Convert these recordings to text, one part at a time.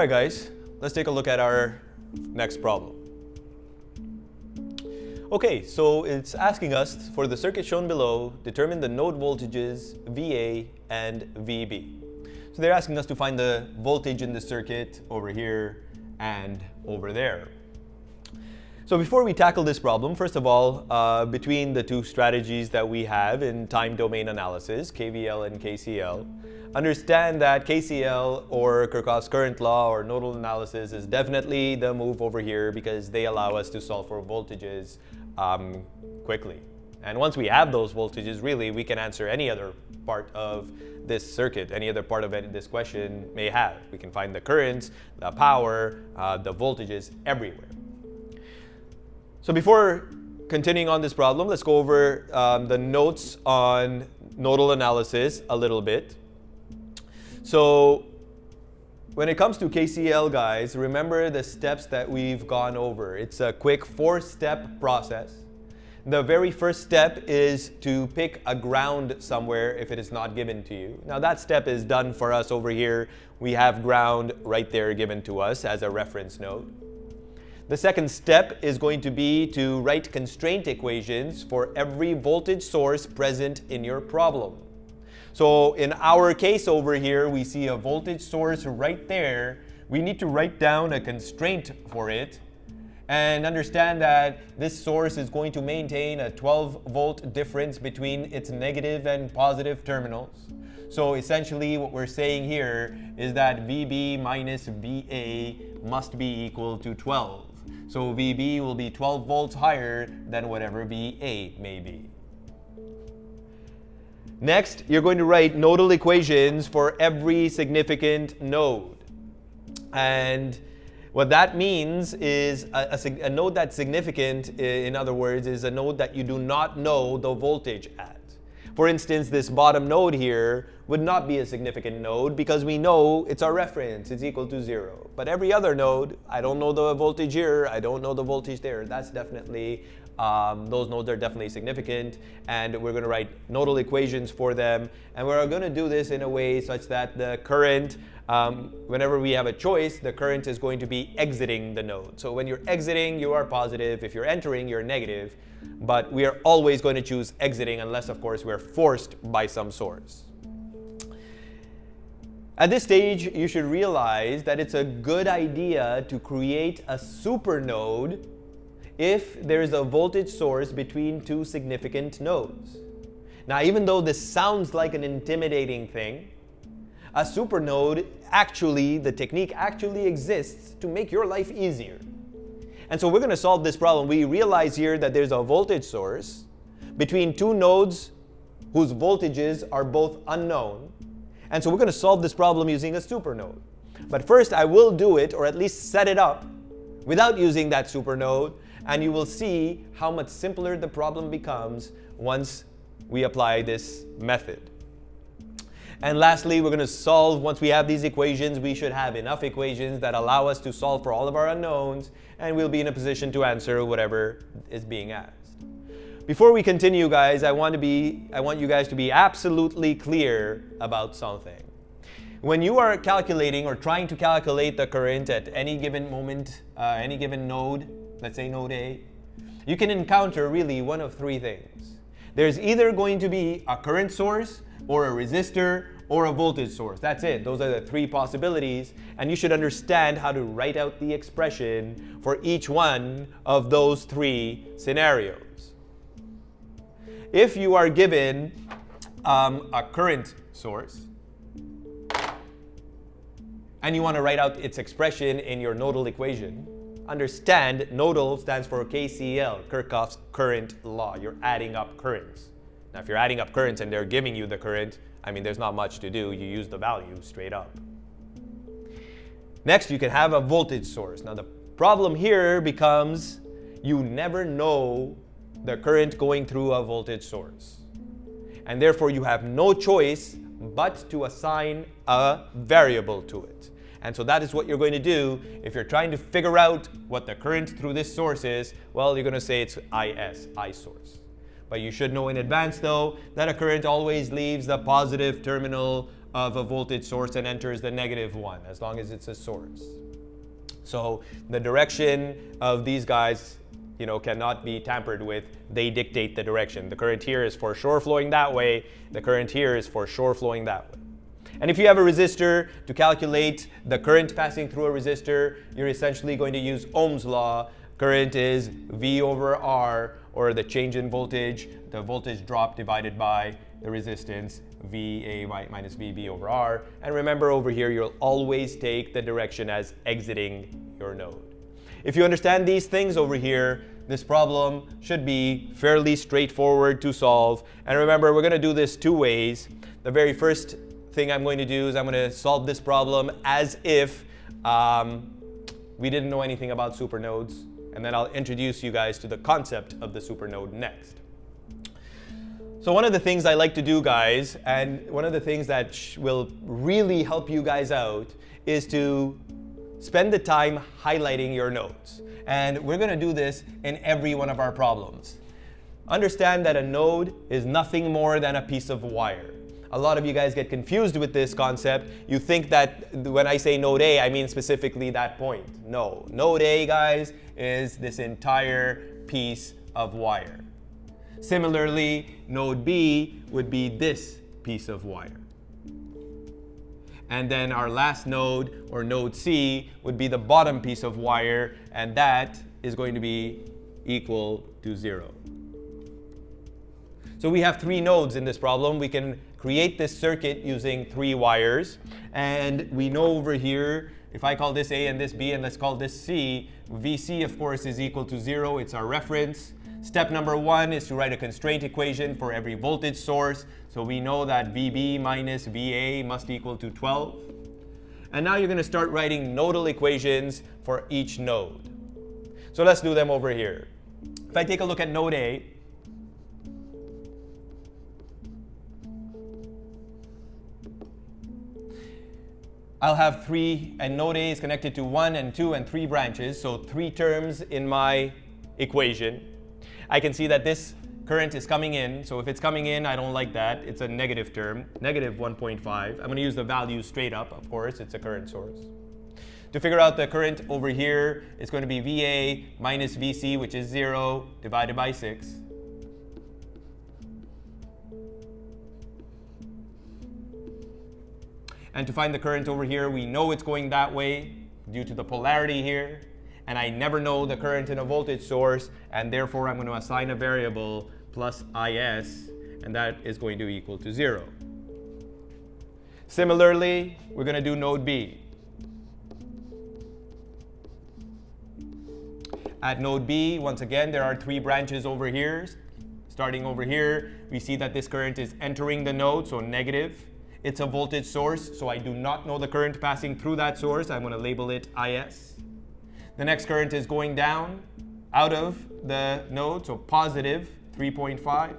All right, guys, let's take a look at our next problem. Okay, so it's asking us for the circuit shown below, determine the node voltages VA and VB. So they're asking us to find the voltage in the circuit over here and over there. So before we tackle this problem, first of all, uh, between the two strategies that we have in time domain analysis, KVL and KCL, understand that KCL or Kirchhoff's current law or nodal analysis is definitely the move over here because they allow us to solve for voltages um, quickly. And once we have those voltages, really, we can answer any other part of this circuit, any other part of it this question may have. We can find the currents, the power, uh, the voltages everywhere. So before continuing on this problem, let's go over um, the notes on nodal analysis a little bit. So when it comes to KCL, guys, remember the steps that we've gone over. It's a quick four-step process. The very first step is to pick a ground somewhere if it is not given to you. Now that step is done for us over here. We have ground right there given to us as a reference node. The second step is going to be to write constraint equations for every voltage source present in your problem. So in our case over here, we see a voltage source right there. We need to write down a constraint for it and understand that this source is going to maintain a 12 volt difference between its negative and positive terminals. So essentially what we're saying here is that VB minus VA must be equal to 12. So VB will be 12 volts higher than whatever VA may be. Next, you're going to write nodal equations for every significant node. And what that means is a, a, a, node that's significant, in other words, is a node that you do not know the voltage at. For instance, this bottom node here would not be a significant node because we know it's our reference, it's equal to zero. But every other node, I don't know the voltage here, I don't know the voltage there, that's definitely um, those nodes are definitely significant and we're going to write nodal equations for them. And we're going to do this in a way such that the current um, whenever we have a choice the current is going to be exiting the node. So when you're exiting you are positive. If you're entering you're negative. But we are always going to choose exiting unless of course we're forced by some source. At this stage, you should realize that it's a good idea to create a supernode if there is a voltage source between two significant nodes. Now, even though this sounds like an intimidating thing, a supernode actually, the technique actually exists to make your life easier. And so we're going to solve this problem. We realize here that there's a voltage source between two nodes whose voltages are both unknown. And so we're going to solve this problem using a supernode. But first, I will do it, or at least set it up, without using that supernode, and you will see how much simpler the problem becomes once we apply this method. And lastly, we're going to solve, once we have these equations, we should have enough equations that allow us to solve for all of our unknowns, and we'll be in a position to answer whatever is being asked. Before we continue, guys, I want, to be, I want you guys to be absolutely clear about something. When you are calculating or trying to calculate the current at any given moment, uh, any given node, let's say node A, you can encounter really one of three things. There's either going to be a current source or a resistor or a voltage source. That's it. Those are the three possibilities. And you should understand how to write out the expression for each one of those three scenarios. If you are given um, a current source, and you want to write out its expression in your nodal equation, understand nodal stands for KCL, Kirchhoff's current law. You're adding up currents. Now, if you're adding up currents and they're giving you the current, I mean, there's not much to do. You use the value straight up. Next, you can have a voltage source. Now, the problem here becomes you never know the current going through a voltage source. And therefore, you have no choice but to assign a variable to it. And so that is what you're going to do if you're trying to figure out what the current through this source is. Well, you're going to say it's IS, I source. But you should know in advance, though, that a current always leaves the positive terminal of a voltage source and enters the negative one, as long as it's a source. So the direction of these guys you know, cannot be tampered with. They dictate the direction. The current here is for sure flowing that way. The current here is for sure flowing that way. And if you have a resistor, to calculate the current passing through a resistor, you're essentially going to use Ohm's law. Current is V over R, or the change in voltage, the voltage drop divided by the resistance, VA minus VB over R. And remember over here, you'll always take the direction as exiting your node. If you understand these things over here, this problem should be fairly straightforward to solve. And remember, we're going to do this two ways. The very first thing I'm going to do is I'm going to solve this problem as if um, we didn't know anything about supernodes. And then I'll introduce you guys to the concept of the supernode next. So one of the things I like to do, guys, and one of the things that will really help you guys out is to spend the time highlighting your nodes. And we're going to do this in every one of our problems. Understand that a node is nothing more than a piece of wire. A lot of you guys get confused with this concept. You think that when I say node A, I mean specifically that point. No, node A, guys, is this entire piece of wire. Similarly, node B would be this piece of wire. And then our last node, or node C, would be the bottom piece of wire, and that is going to be equal to zero. So we have three nodes in this problem. We can create this circuit using three wires. And we know over here, if I call this A and this B and let's call this C, VC of course is equal to zero. It's our reference. Step number one is to write a constraint equation for every voltage source. So we know that VB minus VA must equal to 12. And now you're going to start writing nodal equations for each node. So let's do them over here. If I take a look at node A, I'll have three, and node A is connected to one and two and three branches, so three terms in my equation. I can see that this current is coming in. So if it's coming in, I don't like that. It's a negative term, negative 1.5. I'm going to use the value straight up, of course. It's a current source. To figure out the current over here, it's going to be VA minus VC, which is 0, divided by 6. And to find the current over here, we know it's going that way due to the polarity here and I never know the current in a voltage source, and therefore I'm going to assign a variable plus IS, and that is going to equal to zero. Similarly, we're going to do node B. At node B, once again, there are three branches over here. Starting over here, we see that this current is entering the node, so negative. It's a voltage source, so I do not know the current passing through that source. I'm going to label it IS. The next current is going down out of the node, so positive 3.5.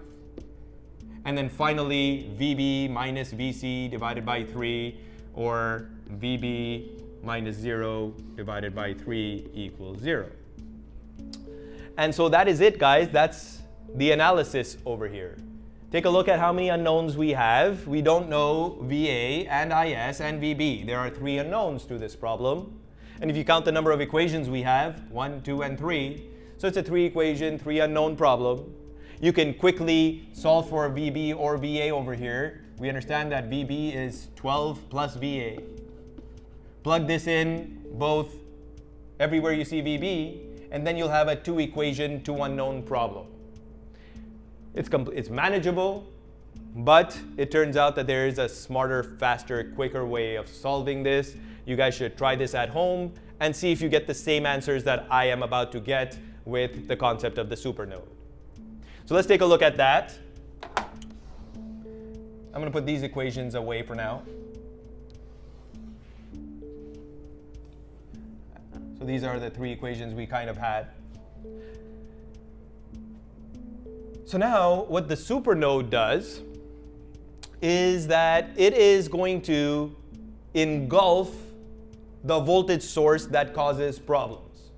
And then finally, VB minus VC divided by 3, or VB minus 0 divided by 3 equals 0. And so that is it, guys. That's the analysis over here. Take a look at how many unknowns we have. We don't know VA and IS and VB. There are three unknowns to this problem. And if you count the number of equations we have, 1, 2, and 3, so it's a three equation, three unknown problem. You can quickly solve for VB or VA over here. We understand that VB is 12 plus VA. Plug this in both everywhere you see VB, and then you'll have a two equation, two unknown problem. It's, it's manageable, but it turns out that there is a smarter, faster, quicker way of solving this. You guys should try this at home and see if you get the same answers that I am about to get with the concept of the supernode. So let's take a look at that. I'm going to put these equations away for now. So these are the three equations we kind of had. So now what the supernode does is that it is going to engulf the voltage source that causes problems.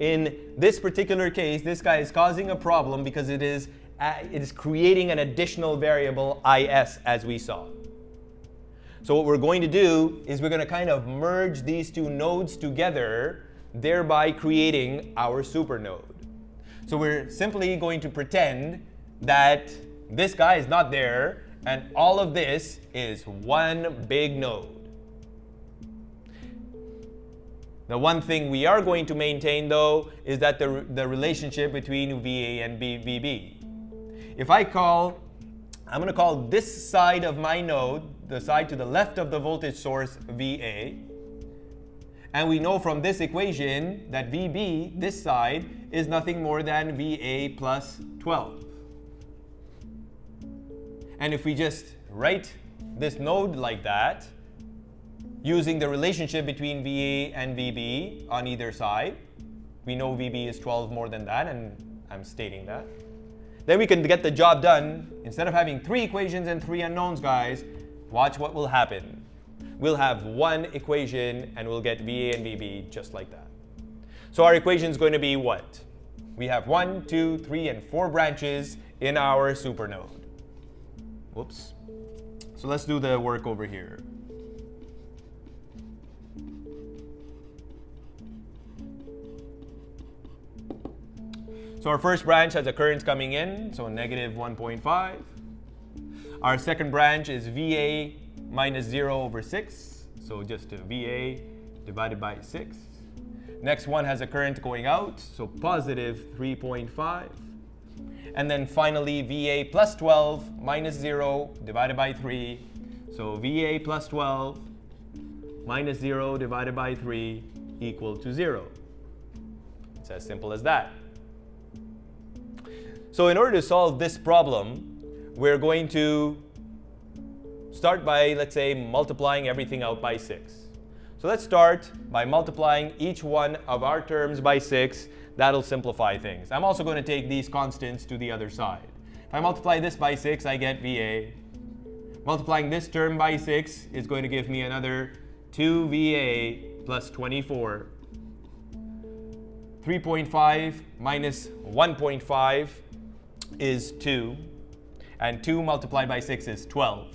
In this particular case, this guy is causing a problem because it is, uh, it is creating an additional variable IS as we saw. So what we're going to do is we're going to kind of merge these two nodes together, thereby creating our supernode. So we're simply going to pretend that this guy is not there, and all of this is one big node. The one thing we are going to maintain, though, is that the, the relationship between VA and VB. If I call, I'm going to call this side of my node, the side to the left of the voltage source, VA. And we know from this equation that VB, this side, is nothing more than VA plus 12. And if we just write this node like that, using the relationship between VA and VB on either side, we know VB is 12 more than that, and I'm stating that. Then we can get the job done. Instead of having three equations and three unknowns, guys, watch what will happen. We'll have one equation, and we'll get VA and VB just like that. So our equation is going to be what? We have one, two, three, and four branches in our supernode. Whoops. So let's do the work over here. So our first branch has a current coming in, so negative 1.5. Our second branch is VA minus 0 over 6, so just uh, VA divided by 6. Next one has a current going out, so positive 3.5. And then finally, VA plus 12 minus 0 divided by 3. So VA plus 12 minus 0 divided by 3 equal to 0. It's as simple as that. So in order to solve this problem, we're going to start by, let's say, multiplying everything out by 6. So let's start by multiplying each one of our terms by 6 That'll simplify things. I'm also going to take these constants to the other side. If I multiply this by 6, I get VA. Multiplying this term by 6 is going to give me another 2VA plus 24. 3.5 minus 1.5 is 2. And 2 multiplied by 6 is 12.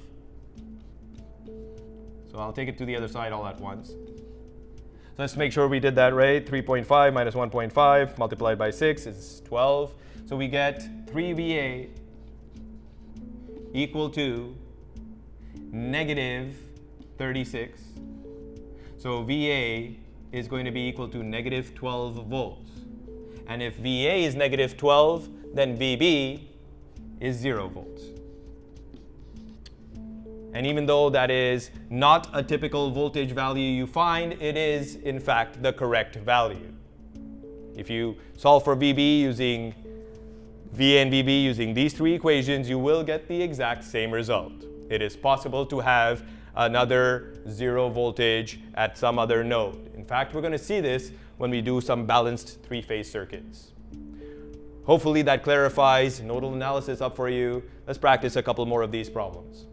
So I'll take it to the other side all at once. So let's make sure we did that right. 3.5 minus 1.5 multiplied by 6 is 12. So we get 3VA equal to negative 36. So VA is going to be equal to negative 12 volts. And if VA is negative 12, then VB is 0 volts. And even though that is not a typical voltage value you find, it is in fact the correct value. If you solve for VB using V and VB using these three equations, you will get the exact same result. It is possible to have another zero voltage at some other node. In fact, we're going to see this when we do some balanced three-phase circuits. Hopefully that clarifies nodal analysis up for you. Let's practice a couple more of these problems.